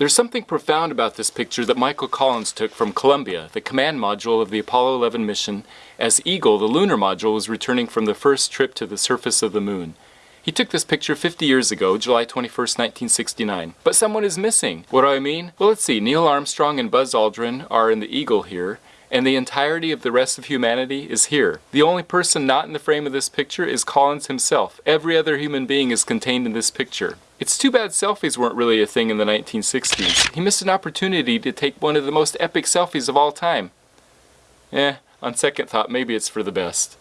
There's something profound about this picture that Michael Collins took from Columbia, the command module of the Apollo 11 mission, as Eagle, the lunar module, was returning from the first trip to the surface of the moon. He took this picture 50 years ago, July 21st, 1969. But someone is missing. What do I mean? Well, let's see. Neil Armstrong and Buzz Aldrin are in the Eagle here, and the entirety of the rest of humanity is here. The only person not in the frame of this picture is Collins himself. Every other human being is contained in this picture. It's too bad selfies weren't really a thing in the 1960s. He missed an opportunity to take one of the most epic selfies of all time. Eh, on second thought, maybe it's for the best.